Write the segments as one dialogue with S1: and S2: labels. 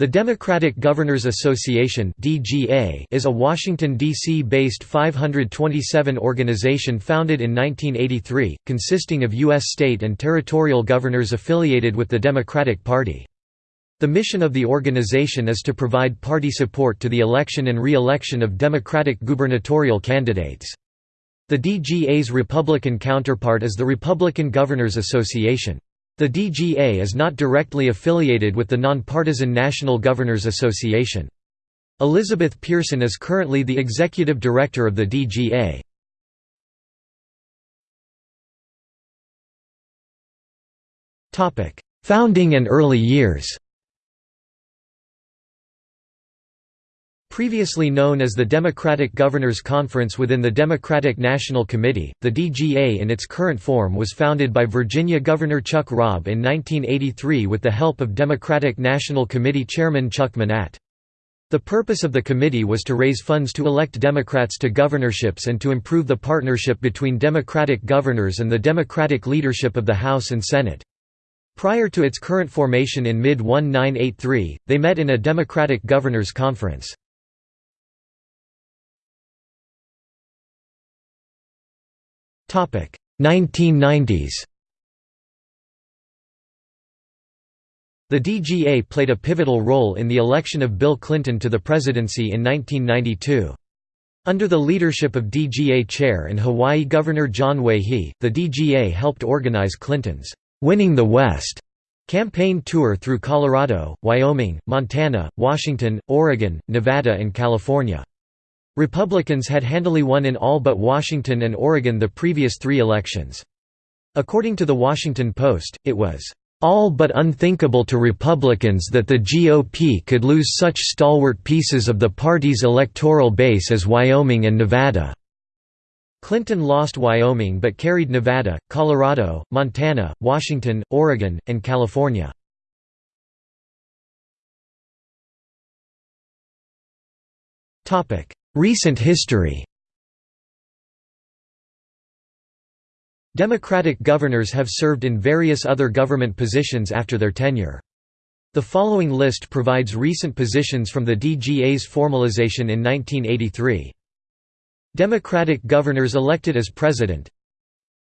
S1: The Democratic Governors Association is a Washington, D.C. based 527 organization founded in 1983, consisting of U.S. state and territorial governors affiliated with the Democratic Party. The mission of the organization is to provide party support to the election and re-election of Democratic gubernatorial candidates. The DGA's Republican counterpart is the Republican Governors Association. The DGA is not directly affiliated with the nonpartisan National Governors Association. Elizabeth Pearson is currently the executive director of the DGA. Founding and early years Previously known as the Democratic Governors Conference within the Democratic National Committee, the DGA in its current form was founded by Virginia Governor Chuck Robb in 1983 with the help of Democratic National Committee Chairman Chuck Manatt. The purpose of the committee was to raise funds to elect Democrats to governorships and to improve the partnership between Democratic governors and the Democratic leadership of the House and Senate. Prior to its current formation in mid-1983, they met in a Democratic Governors Conference. 1990s The DGA played a pivotal role in the election of Bill Clinton to the presidency in 1992. Under the leadership of DGA Chair and Hawaii Governor John Waihee, the DGA helped organize Clinton's "'Winning the West' campaign tour through Colorado, Wyoming, Montana, Washington, Oregon, Nevada and California. Republicans had handily won in all but Washington and Oregon the previous three elections. According to The Washington Post, it was, "...all but unthinkable to Republicans that the GOP could lose such stalwart pieces of the party's electoral base as Wyoming and Nevada." Clinton lost Wyoming but carried Nevada, Colorado, Montana, Washington, Oregon, and California. Recent history Democratic governors have served in various other government positions after their tenure. The following list provides recent positions from the DGA's formalization in 1983. Democratic governors elected as president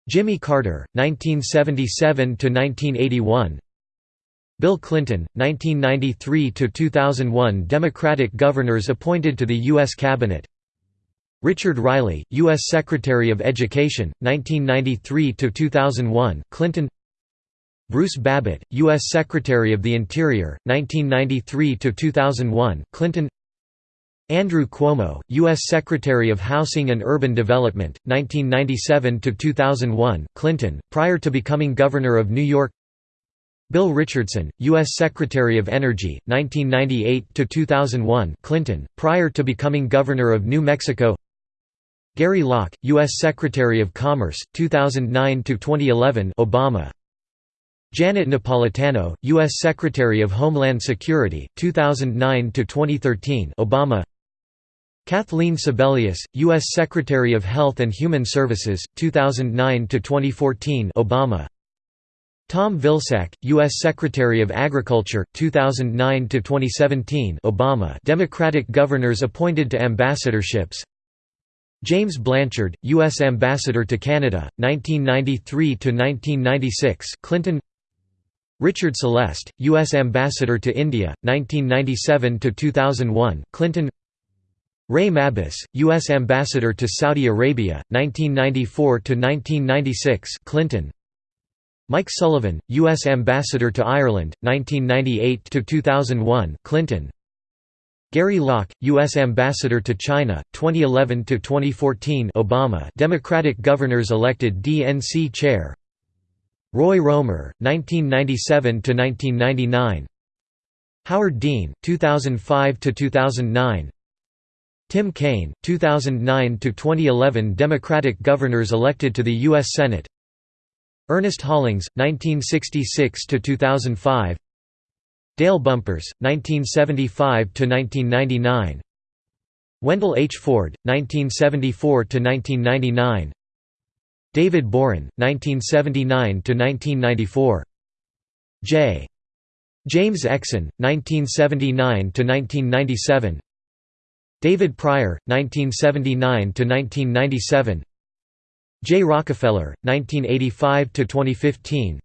S1: Jimmy Carter, 1977–1981 Bill Clinton, 1993–2001 Democratic governors appointed to the U.S. Cabinet Richard Riley, U.S. Secretary of Education, 1993–2001 Clinton Bruce Babbitt, U.S. Secretary of the Interior, 1993–2001 Clinton Andrew Cuomo, U.S. Secretary of Housing and Urban Development, 1997–2001 Clinton, prior to becoming Governor of New York Bill Richardson, U.S. Secretary of Energy, 1998–2001 Clinton, prior to becoming Governor of New Mexico Gary Locke, U.S. Secretary of Commerce, 2009–2011 Obama Janet Napolitano, U.S. Secretary of Homeland Security, 2009–2013 Obama Kathleen Sebelius, U.S. Secretary of Health and Human Services, 2009–2014 Obama Tom Vilsack, U.S. Secretary of Agriculture, 2009–2017 Obama Democratic governors appointed to ambassadorships James Blanchard, U.S. Ambassador to Canada, 1993–1996 Clinton Richard Celeste, U.S. Ambassador to India, 1997–2001 Clinton Ray Mabus, U.S. Ambassador to Saudi Arabia, 1994–1996 Clinton Mike Sullivan, U.S. Ambassador to Ireland, 1998–2001 Clinton Gary Locke, U.S. Ambassador to China, 2011–2014 Obama Democratic governors elected DNC chair Roy Romer, 1997–1999 Howard Dean, 2005–2009 Tim Kaine, 2009–2011 Democratic governors elected to the U.S. Senate Ernest Hollings, 1966–2005 Dale Bumpers, 1975–1999 Wendell H. Ford, 1974–1999 David Boren, 1979–1994 J. James Exon, 1979–1997 David Pryor, 1979–1997 Jay Rockefeller, 1985–2015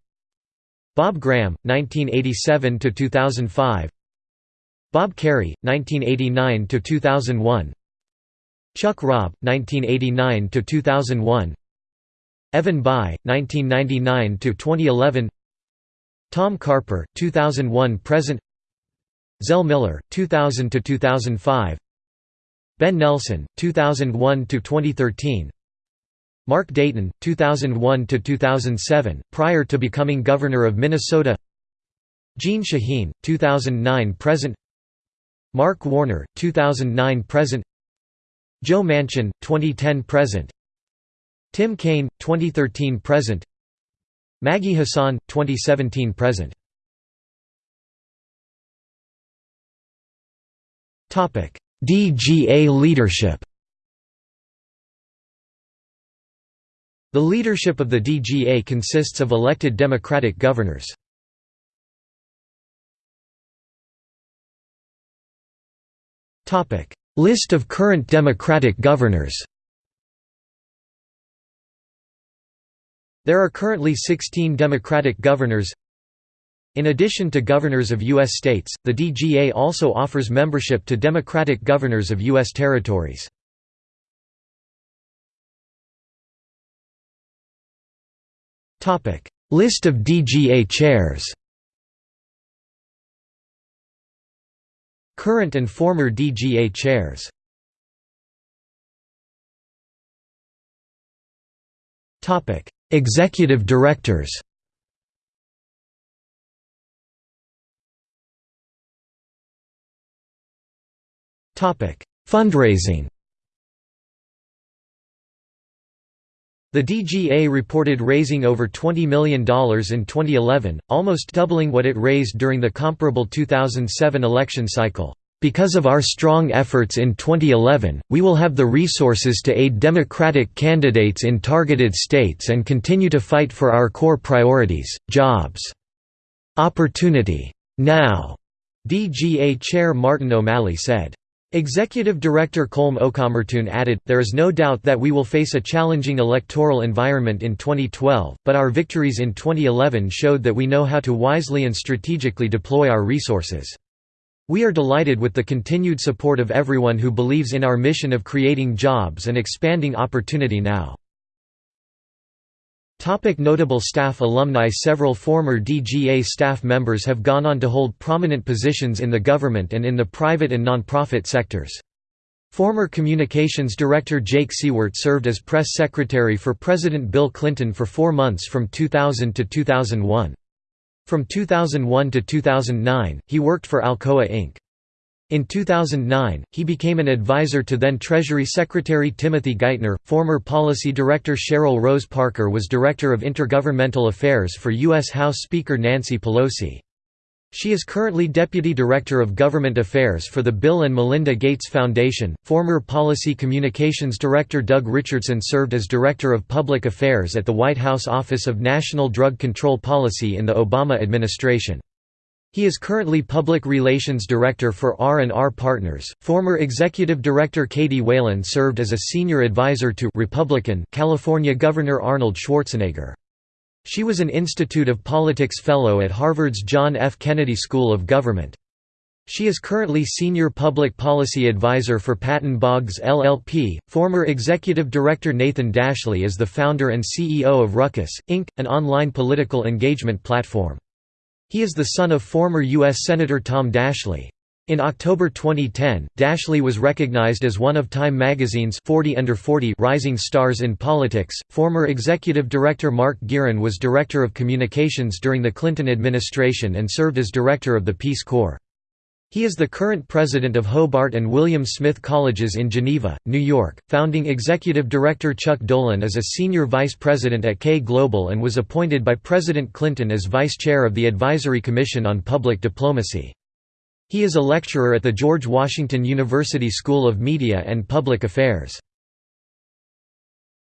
S1: Bob Graham, 1987–2005 Bob Kerrey, 1989–2001 Chuck Robb, 1989–2001 Evan Bayh, 1999–2011 Tom Carper, 2001–present Zell Miller, 2000–2005 Ben Nelson, 2001–2013 Mark Dayton, 2001–2007, prior to becoming Governor of Minnesota. Jeanne Shaheen, 2009–present Mark Warner, 2009–present Joe Manchin, 2010–present Tim Kaine, 2013–present Maggie Hassan, 2017–present DGA leadership The leadership of the DGA consists of elected Democratic governors. List of current Democratic governors There are currently 16 Democratic governors In addition to governors of U.S. states, the DGA also offers membership to Democratic governors of U.S. territories. List of DGA chairs. Current and former DGA chairs. Topic: Executive directors. Topic: Fundraising The DGA reported raising over $20 million in 2011, almost doubling what it raised during the comparable 2007 election cycle. Because of our strong efforts in 2011, we will have the resources to aid Democratic candidates in targeted states and continue to fight for our core priorities, jobs. Opportunity. Now, DGA Chair Martin O'Malley said. Executive Director Colm O'Comartun added, There is no doubt that we will face a challenging electoral environment in 2012, but our victories in 2011 showed that we know how to wisely and strategically deploy our resources. We are delighted with the continued support of everyone who believes in our mission of creating jobs and expanding opportunity now. Topic notable staff Alumni Several former DGA staff members have gone on to hold prominent positions in the government and in the private and nonprofit sectors. Former Communications Director Jake Siewert served as press secretary for President Bill Clinton for four months from 2000 to 2001. From 2001 to 2009, he worked for Alcoa Inc. In 2009, he became an advisor to then Treasury Secretary Timothy Geithner. Former Policy Director Cheryl Rose Parker was Director of Intergovernmental Affairs for U.S. House Speaker Nancy Pelosi. She is currently Deputy Director of Government Affairs for the Bill and Melinda Gates Foundation. Former Policy Communications Director Doug Richardson served as Director of Public Affairs at the White House Office of National Drug Control Policy in the Obama administration. He is currently Public Relations Director for R&R Partners. Former Executive Director Katie Whelan served as a senior advisor to Republican California Governor Arnold Schwarzenegger. She was an Institute of Politics Fellow at Harvard's John F. Kennedy School of Government. She is currently Senior Public Policy Advisor for Patton Boggs LLP. Former Executive Director Nathan Daschle is the founder and CEO of Ruckus, Inc., an online political engagement platform. He is the son of former U.S. Senator Tom Daschle. In October 2010, Daschle was recognized as one of Time magazine's 40 under 40 rising stars in politics. Former executive director Mark Gearan was director of communications during the Clinton administration and served as director of the Peace Corps. He is the current president of Hobart and William Smith Colleges in Geneva, New York. Founding executive director Chuck Dolan is a senior vice president at K Global and was appointed by President Clinton as vice chair of the Advisory Commission on Public Diplomacy. He is a lecturer at the George Washington University School of Media and Public Affairs.